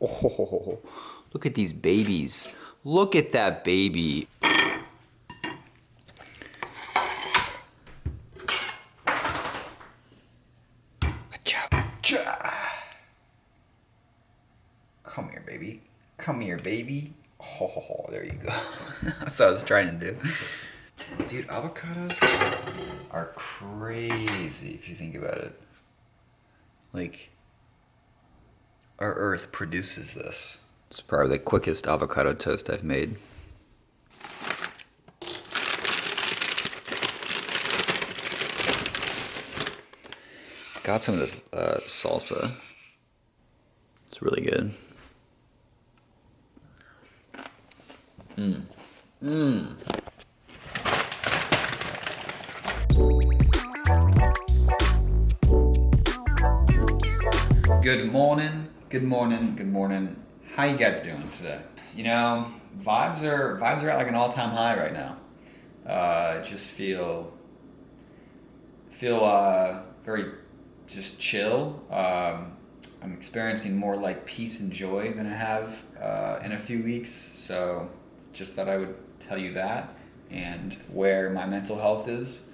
Oh, look at these babies. Look at that baby. Come here, baby. Come here, baby. Oh, there you go. That's what I was trying to do. Dude, avocados are crazy if you think about it. Like, our earth produces this. It's probably the quickest avocado toast I've made. Got some of this uh, salsa. It's really good. Mmm. Mmm. Good morning, good morning, good morning. How you guys doing today? You know, vibes are vibes are at like an all-time high right now. Uh, just feel feel uh, very just chill. Um, I'm experiencing more like peace and joy than I have uh, in a few weeks. So just thought I would tell you that and where my mental health is.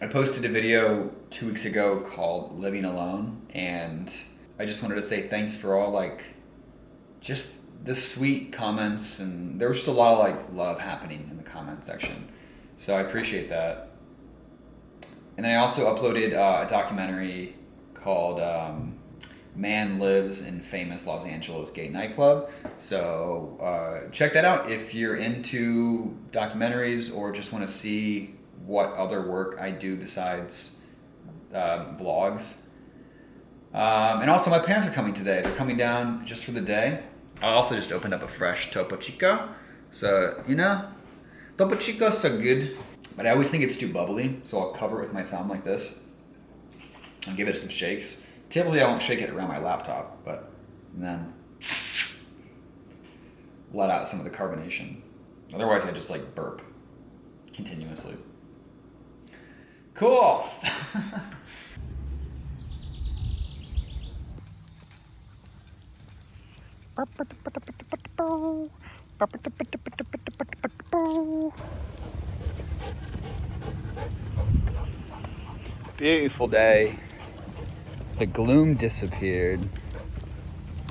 I posted a video two weeks ago called Living Alone, and I just wanted to say thanks for all like just the sweet comments, and there was just a lot of like love happening in the comment section. So I appreciate that. And then I also uploaded uh, a documentary called um, Man Lives in Famous Los Angeles Gay Nightclub. So uh, check that out if you're into documentaries or just want to see what other work I do besides um, vlogs. Um, and also my parents are coming today. They're coming down just for the day. I also just opened up a fresh Topo Chico. So, you know, Topo Chico's so good, but I always think it's too bubbly. So I'll cover it with my thumb like this and give it some shakes. Typically I won't shake it around my laptop, but then let out some of the carbonation. Otherwise I just like burp continuously. Cool. Beautiful day. The gloom disappeared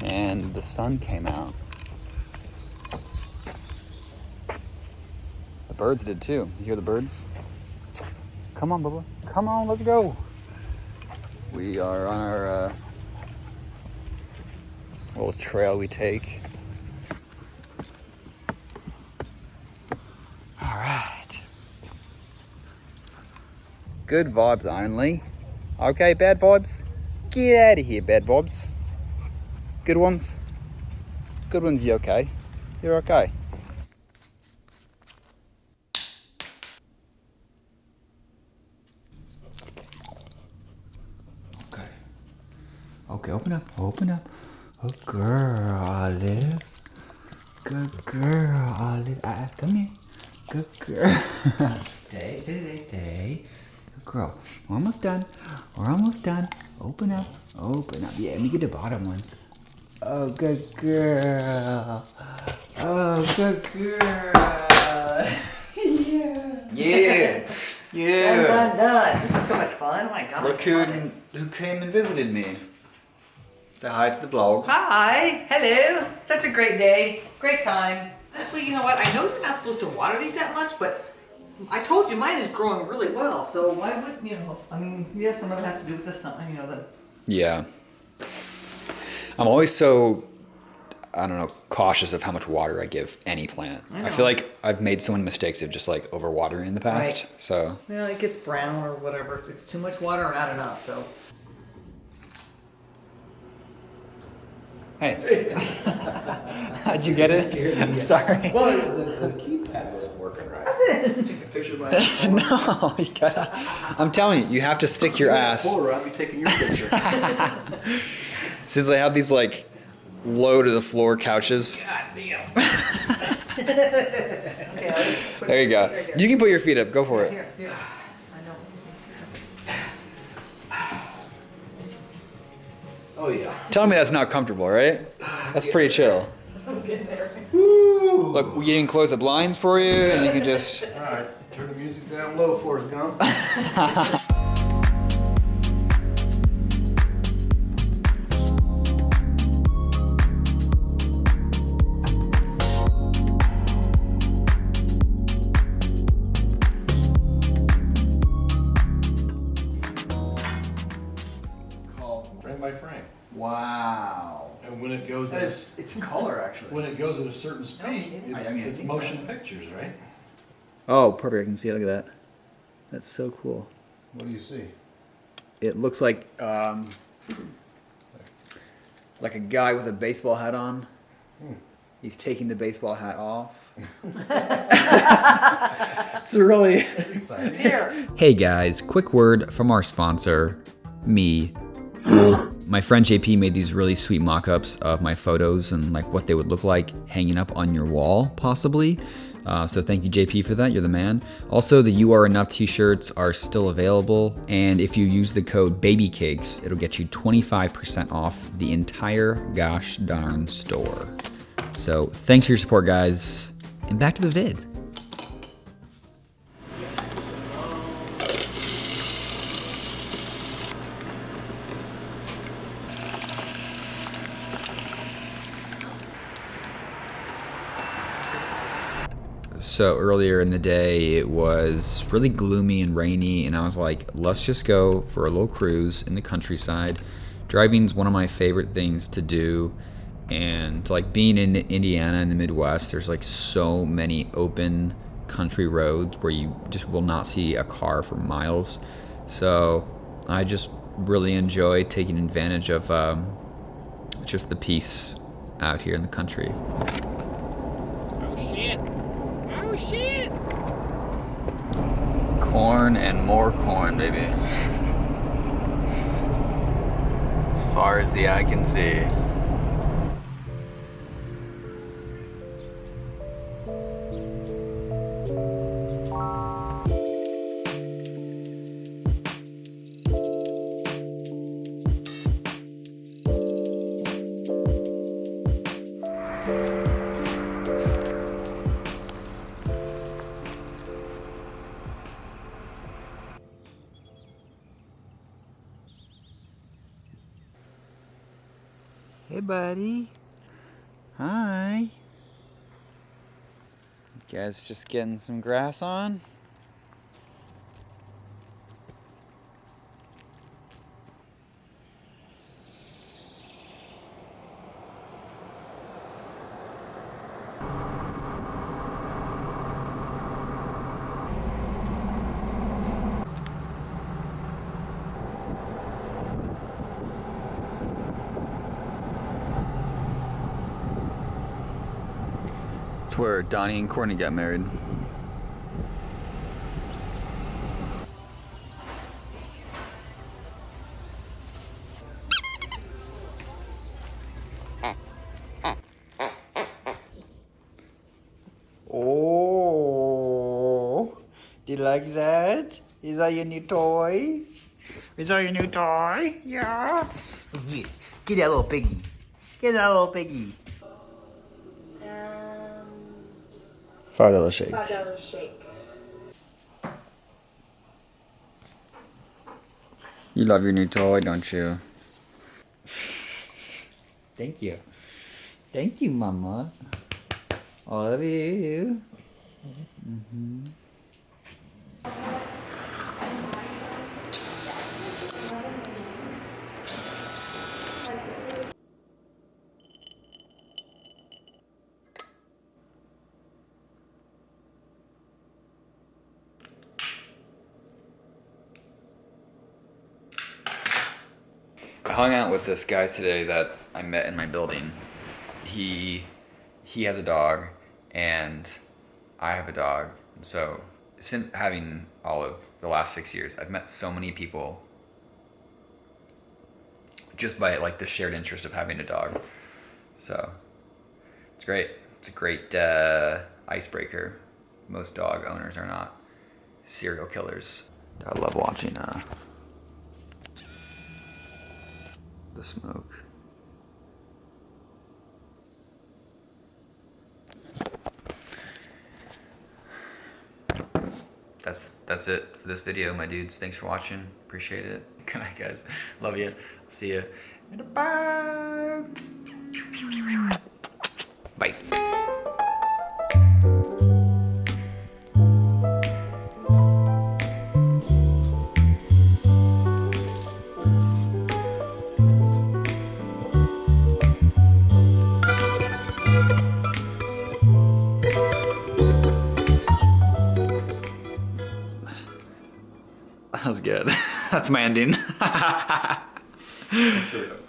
and the sun came out. The birds did too. You hear the birds? Come on, Bubba. Come on, let's go. We are on our uh, little trail we take. All right. Good vibes only. Okay, bad vibes? Get out of here, bad vibes. Good ones? Good ones, you okay? You're okay. Okay, open up, open up. Oh, girl, Olive. Good girl, Olive. Ah, come here. Good girl. stay, stay, stay, stay. Good girl. We're almost done. We're almost done. Open up, open up. Yeah, let me get the bottom ones. Oh, good girl. Oh, good girl. yeah. Yeah. Yeah. Done, done, done. This is so much fun. Oh my god. Look who, who came and visited me. Say hi to the vlog. Hi. Hello. Such a great day. Great time. Honestly, you know what? I know you're not supposed to water these that much, but I told you mine is growing really well. So why would, you know, I mean, yeah, some of it has to do with the sun, you know, the... Yeah. I'm always so, I don't know, cautious of how much water I give any plant. I, I feel like I've made so many mistakes of just like overwatering in the past. Right. So, Well, it gets brown or whatever. It's too much water or not enough, so... hey. How'd you get it? I'm sorry. Well, the, the keypad wasn't working right. Take a picture of my no, you gotta. I'm telling you, you have to stick your ass. Pull her up, be taking your picture. Since they have these like low to the floor couches. God damn. Okay, I'll just put There you go. right. You can put your feet up. Go for it. Here, here. I know. Oh yeah. Tell me that's not comfortable, right? That's pretty chill. Look, we can close the blinds for you, and you can just. All right, turn the music down low, Forrest Gump. Wow. And when it goes That at a, is, it's color actually. when it goes at a certain speed, it is. it's, I mean, I it's think motion pictures, right? Oh, perfect. I can see it. Look at that. That's so cool. What do you see? It looks like um, like a guy with a baseball hat on. He's taking the baseball hat off. it's really. That's exciting. Here. Hey guys, quick word from our sponsor, me. My friend JP made these really sweet mock-ups of my photos and like what they would look like hanging up on your wall, possibly. Uh, so thank you JP for that. You're the man. Also, the You Are Enough t-shirts are still available, and if you use the code BABYCAKES, it'll get you 25% off the entire gosh darn store. So thanks for your support, guys, and back to the vid. So earlier in the day, it was really gloomy and rainy, and I was like, let's just go for a little cruise in the countryside. Driving's one of my favorite things to do, and like being in Indiana in the Midwest, there's like so many open country roads where you just will not see a car for miles. So I just really enjoy taking advantage of um, just the peace out here in the country. Oh shit! Oh shit! Corn and more corn, baby. As far as the eye can see. Hey, buddy. Hi. You guys just getting some grass on? It's where Donnie and Courtney got married. Oh, do you like that? Is that your new toy? Is that your new toy? Yeah. Get, get that little piggy. Get that little piggy. Five dollar shake. five dollar shake. You love your new toy, don't you? Thank you. Thank you, Mama. I love you. Mhm. I hung out with this guy today that I met in my building. He he has a dog and I have a dog. So since having Olive the last six years, I've met so many people just by like the shared interest of having a dog. So it's great. It's a great uh, icebreaker. Most dog owners are not serial killers. I love watching uh, the smoke. That's that's it for this video, my dudes. Thanks for watching. Appreciate it. Good night, guys. Love you. See you. Bye. Bye. Good. That's my ending.